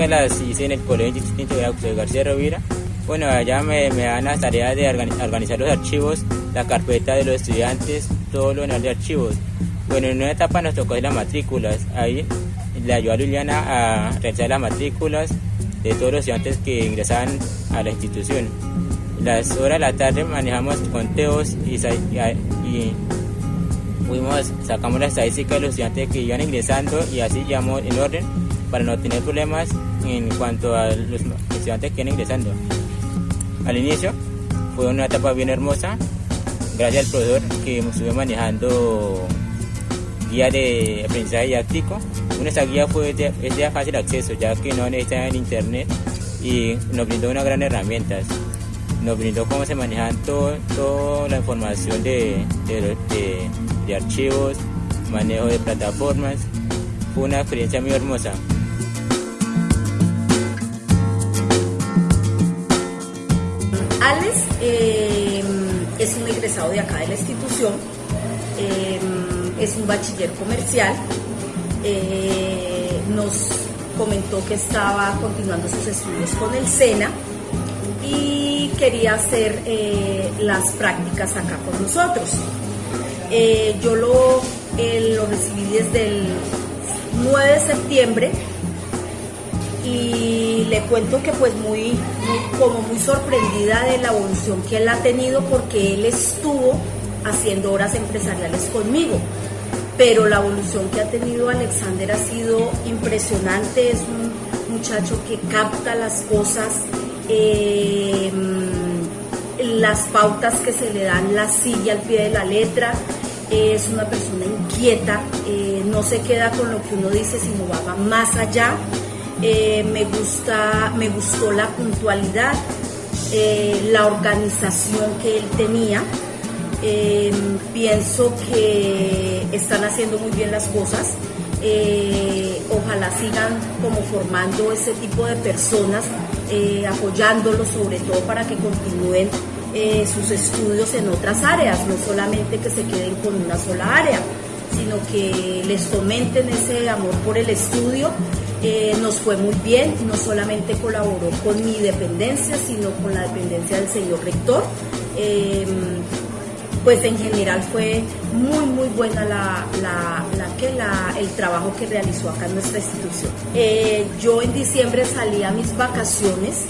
práctica las hice en el Colegio Distinto de García Rovira. Bueno, allá me, me dan las tareas de organizar los archivos, la carpeta de los estudiantes, todo lo de archivos. Bueno, en una etapa nos tocó las matrículas. Ahí le ayudó a Liliana a realizar las matrículas de todos los estudiantes que ingresaban a la institución. Las horas de la tarde manejamos conteos y, y fuimos, sacamos la estadística de los estudiantes que iban ingresando y así llamamos en orden para no tener problemas en cuanto a los estudiantes que iban ingresando. Al inicio fue una etapa bien hermosa, gracias al profesor que estuvo manejando guía de aprendizaje didáctico. Una guía fue de, es de fácil acceso, ya que no necesitaba en internet y nos brindó una gran herramienta. Nos brindó cómo se manejan toda la información de, de archivos, manejo de plataformas. Fue una experiencia muy hermosa. Alex eh, es un egresado de acá de la institución, eh, es un bachiller comercial, eh, nos comentó que estaba continuando sus estudios con el SENA y quería hacer las prácticas acá con nosotros. yo lo, lo recibí desde el 9 de septiembre y le cuento que pues muy, como muy sorprendida de la evolución que él ha tenido porque él estuvo haciendo horas empresariales conmigo. Pero la evolución que ha tenido Alexander ha sido impresionante, es un muchacho que capta las cosas, eh, las pautas que se le dan, la silla al pie de la letra, es una persona inquieta, eh, no se queda con lo que uno dice, sino va más allá. Eh, me, gusta, me gustó la puntualidad, eh, la organización que él tenía. Eh, pienso que están haciendo muy bien las cosas. ojalá sigan como formando ese tipo de personas, apoyándolos sobre todo para que continúen sus estudios en otras áreas, no solamente que se queden con una sola área, sino que les fomenten ese amor por el estudio eh, nos fue muy bien, no solamente colaboró con mi dependencia, sino con la dependencia del señor rector. Em, pues en general fue muy muy buena la, que, el trabajo que realizó acá en nuestra institución. Eh, yo en diciembre salí a mis vacaciones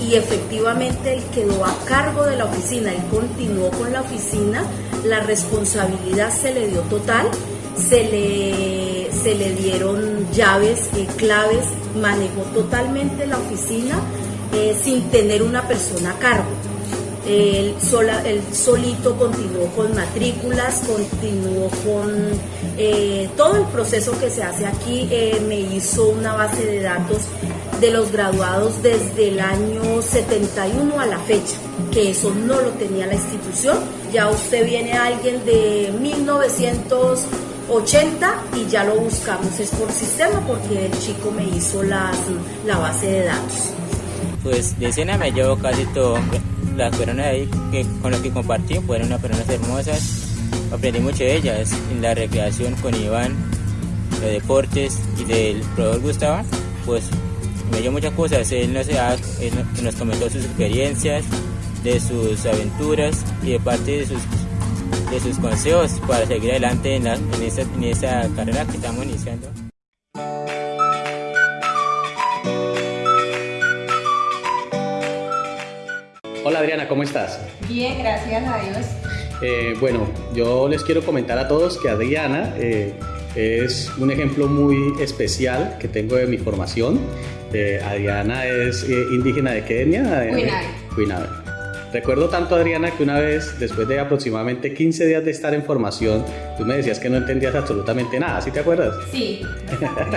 y efectivamente él quedó a cargo de la oficina, él continuó con la oficina, la responsabilidad se le dio total, se le se le dieron llaves, y claves, manejó totalmente la oficina eh, sin tener una persona a cargo. Él, sola, solito continuó con matrículas, continuó con eh, todo el proceso que se hace aquí. Eh, me hizo una base de datos de los graduados desde el año 71 a la fecha, que eso no lo tenía la institución. Ya usted viene a alguien de 1900 80 y ya lo buscamos es por sistema porque el chico me hizo las, la base de datos. Pues de escena me llevo casi todo. Las personas ahí que, con las que compartí fueron unas personas hermosas. Aprendí mucho de ellas en la recreación con Iván, de deportes y del profesor Gustavo. Pues me dio muchas cosas. Él nos, él nos comentó sus experiencias, de sus aventuras y de parte de sus de sus consejos para seguir adelante en, en, esta, en esta carrera que estamos iniciando. Hola Adriana, ¿cómo estás? Bien, gracias a Dios. Eh, bueno, yo les quiero comentar a todos que Adriana eh, es un ejemplo muy especial que tengo de mi formación. Eh, Adriana es indígena de Kenia. Cuinabe. Recuerdo tanto, Adriana, que una vez, después de aproximadamente 15 días de estar en formación, tú me decías que no entendías absolutamente nada, ¿sí te acuerdas? Sí.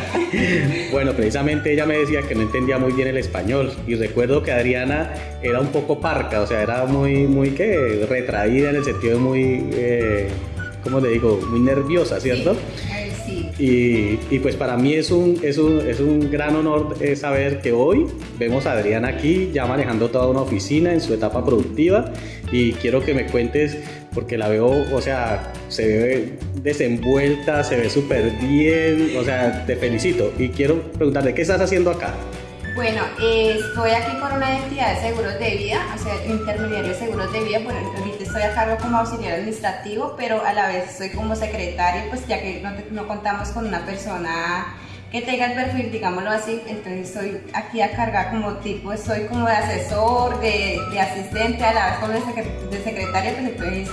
bueno, precisamente ella me decía que no entendía muy bien el español y recuerdo que Adriana era un poco parca, o sea, era muy, muy, ¿qué? Retraída en el sentido de muy, eh, ¿cómo le digo? Muy nerviosa, ¿cierto? Y, pues para mí es un, es un, es un gran honor eh, saber que hoy vemos a Adriana aquí ya manejando toda una oficina en su etapa productiva y quiero que me cuentes porque la veo, o sea, se ve desenvuelta, se ve súper bien, o sea, te felicito. Y quiero preguntarte, ¿qué estás haciendo acá? Bueno, eh, estoy aquí con una entidad de seguros de vida, o sea, intermediario de seguros de vida. Bueno, ahorita estoy a cargo como auxiliar administrativo, pero a la vez soy como secretario, pues ya que no, contamos con una persona que tenga el perfil, digámoslo así, entonces estoy aquí a cargar como tipo, soy como de asesor, de, de asistente, a la vez como de, de secretaria, pues entonces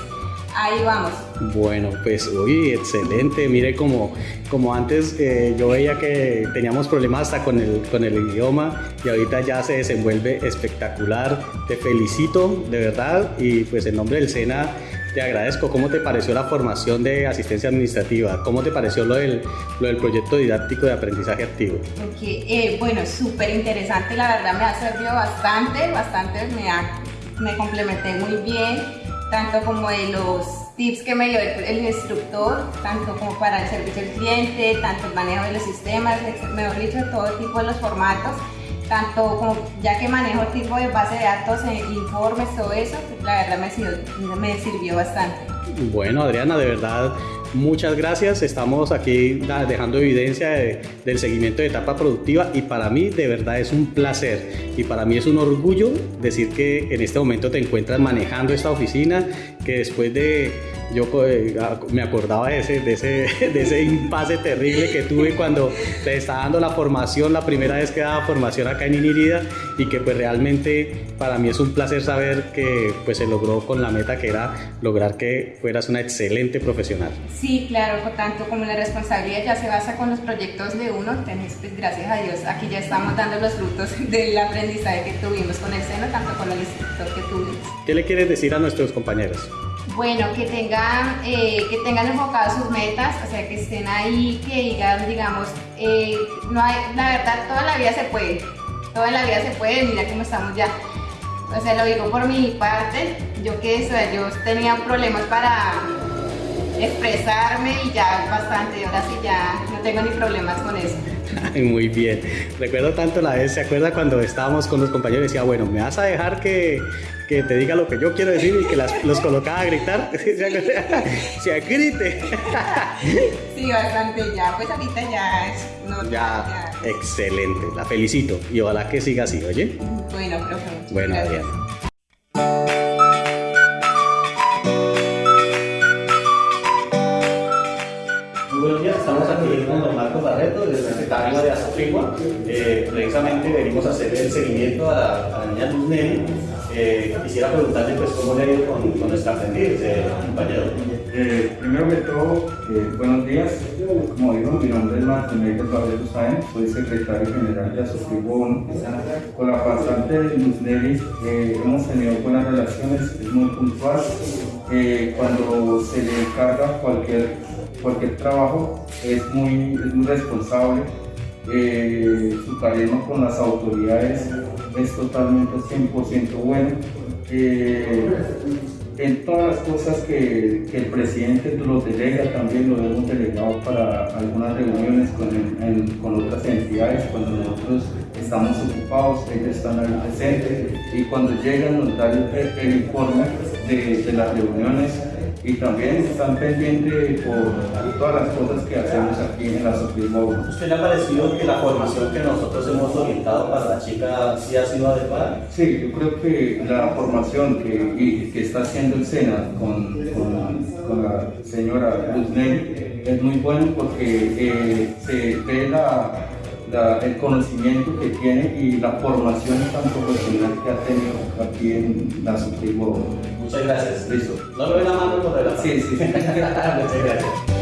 ahí vamos. Bueno, pues uy, excelente. Mire, como, como antes eh, yo veía que teníamos problemas hasta con el, con el idioma y ahorita ya se desenvuelve espectacular. Te felicito, de verdad, y pues en nombre del SENA te agradezco. ¿Cómo te pareció la formación de asistencia administrativa? ¿Cómo te pareció lo del, lo del proyecto didáctico de aprendizaje activo? Okay. Eh, bueno, súper interesante, la verdad me ha servido bastante, bastante, me, ha, me complementé muy bien tanto como de los tips que me dio el, instructor, tanto como para el servicio al cliente, tanto el manejo de los sistemas, mejor dicho, todo tipo de los formatos, tanto como ya que manejo el tipo de base de datos, e informes, todo eso, la verdad me sirvió, me sirvió bastante. Bueno, Adriana, de verdad Muchas gracias, estamos aquí dejando evidencia del seguimiento de etapa productiva y para mí de verdad es un placer. Y para mí es un orgullo decir que en este momento te encuentras manejando esta oficina, que después de yo eh, me acordaba de ese, de ese, de ese impasse terrible que tuve cuando te estaba dando la formación, la primera vez que daba formación acá en Inirida y que pues realmente para mí es un placer saber que pues se logró con la meta que era lograr que fueras una excelente profesional. Sí, claro, por tanto como la responsabilidad ya se basa con los proyectos de uno, tenés, pues gracias a Dios aquí ya estamos dando los frutos del aprendizaje que tuvimos con el seno, tanto con el instructor que tuvimos. ¿Qué le quieres decir a nuestros compañeros? Bueno, que tengan, eh, que tengan enfocadas sus metas, o sea, que estén ahí, que digan, digamos, eh, no hay, la verdad, toda la vida se puede, toda la vida se puede, mira cómo estamos ya. O sea, lo digo por mi parte, yo que o yo tenía problemas para expresarme y ya bastante, ahora sí ya no tengo ni problemas con eso. Muy bien. Recuerdo tanto la vez, ¿se acuerda cuando estábamos con los compañeros y decía, bueno, me vas a dejar que, que te diga lo que yo quiero decir y que las, los colocaba a gritar? Se grite. Sí, bastante ya. Pues ahorita ya es... ya, ya, excelente. La felicito y ojalá que siga así, ¿oye? Bueno, profe. Bueno, Adrián. de Azofigua. Eh, precisamente venimos a hacer el seguimiento a la, niña Luz. Eh, quisiera preguntarle pues cómo le ha ido con, con nuestra compañero. Eh, primero que todo, eh, buenos días. Como digo, mi nombre es Martín Barreto Sáenz, soy secretario general de Azofigua 1. Con la pasante Luz Nelly hemos tenido buenas relaciones, es muy puntual. cuando se le encarga cualquier, cualquier trabajo, es muy, es muy responsable eh, su carisma con las autoridades es totalmente 100% bueno. Eh, en todas las cosas que, el presidente los delega, también lo hemos delegado para algunas reuniones con, otras entidades, cuando nosotros estamos ocupados, ellos están ahí presentes y cuando llegan nos dan el, informe de las reuniones y también están pendientes por todas las cosas que hacemos aquí en la Suprema ¿Usted le ha parecido que la formación que nosotros hemos orientado para la chica sí ha sido adecuada? Sí, yo creo que la formación que, que está haciendo el SENA con, con, la señora Luz es muy bueno porque eh, se ve la, el conocimiento que tiene y la formación tan profesional que ha tenido aquí en la Suprema Muchas gracias. Listo. ¿No lo ven la mano por delante? Sí, sí. Muchas gracias.